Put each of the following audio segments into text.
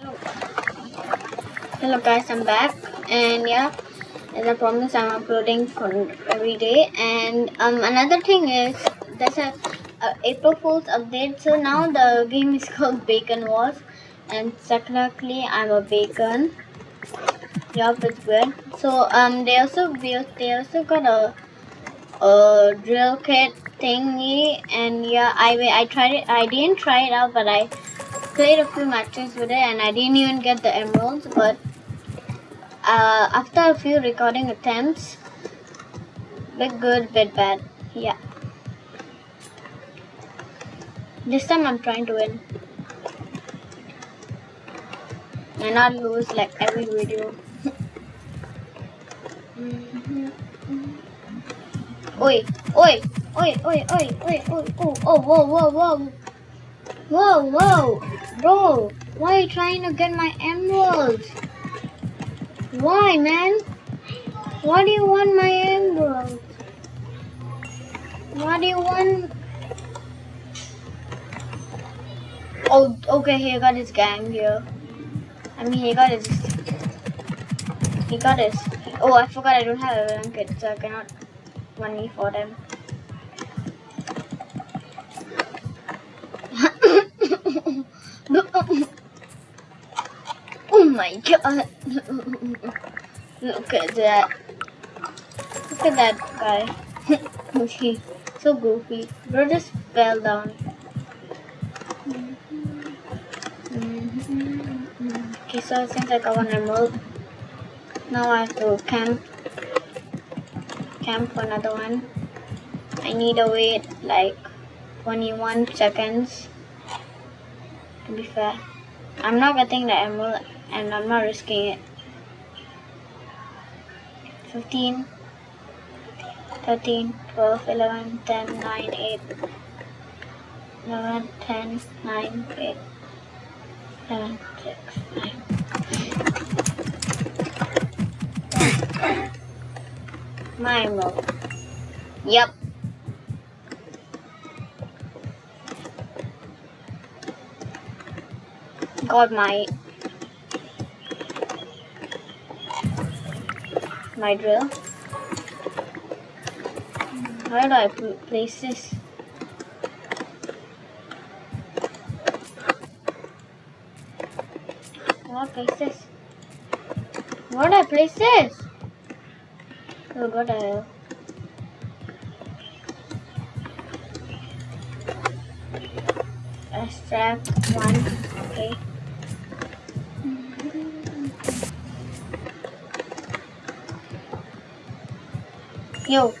Hello. Guys, I'm back and yeah, as I promised I'm uploading for every day and um another thing is there's a, a April Fool's update so now the game is called Bacon Wars and technically I'm a bacon. Yup, it's good. So um they also built they also got a a drill kit thingy and yeah I I tried it I didn't try it out but I played a few matches with it and I didn't even get the emeralds but uh, after a few recording attempts bit good bit bad yeah. This time I'm trying to win. And not lose like every video. Oi oi oi oi oi oi oi oh oh whoa whoa whoa Whoa, whoa, bro, why are you trying to get my emeralds? Why, man? Why do you want my emeralds? Why do you want... Oh, okay, he got his gang here. I mean, he got his... He got his... Oh, I forgot I don't have a blanket, so I cannot money for them. Oh my god. Look at that. Look at that guy. He's so goofy. Bro just fell down. Okay, so since I gotta move, now I have to camp. Camp for another one. I need to wait like 21 seconds to be fair. I'm not getting the emerald and I'm not risking it. 15, 13, 12, 11, 10, 9, 8, 11, 10, 9, 8, 7, 6, 9. My emerald. Yep. Got my my drill. Where do I place this? Where do I place this? Where do I place this? Oh god, I extract one, okay. Yo.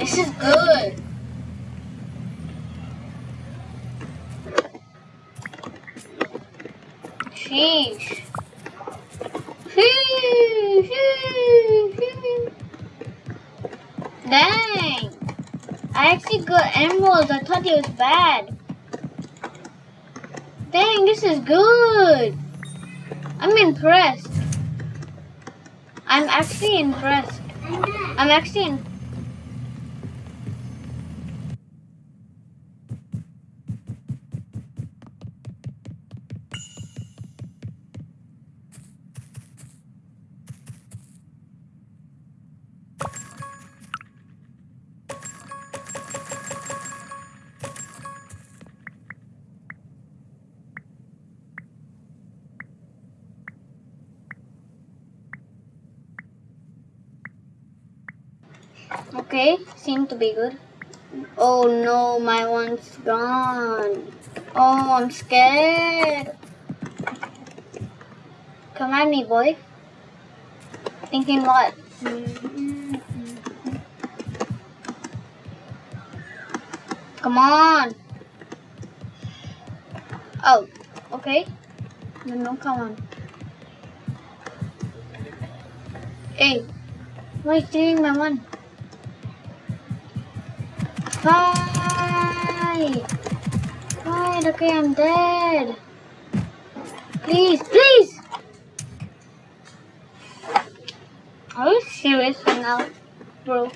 This is good. Sheesh. Dang. I actually got emeralds. I thought it was bad. Dang, this is good. I'm impressed. I'm actually impressed. I'm actually impressed. Okay, seem to be good. Oh no, my one's gone. Oh, I'm scared. Come at me, boy. Thinking what? Come on. Oh, okay. No, no, come on. Hey, why are you stealing my one? Fight! Fight! Okay, I'm dead. Please, please! Are you serious now, bro?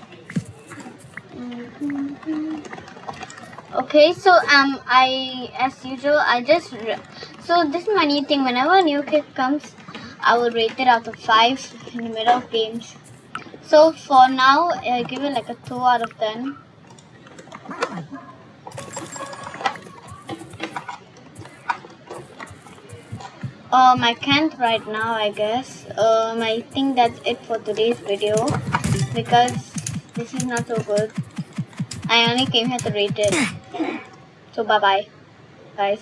Okay, so um, I as usual, I just so this is my new thing. Whenever a new kid comes, I will rate it out of five in the middle of games. So for now, I give it like a two out of ten. Um, I can't right now, I guess. Um, I think that's it for today's video because this is not so good. I only came here to rate it. So bye bye, guys.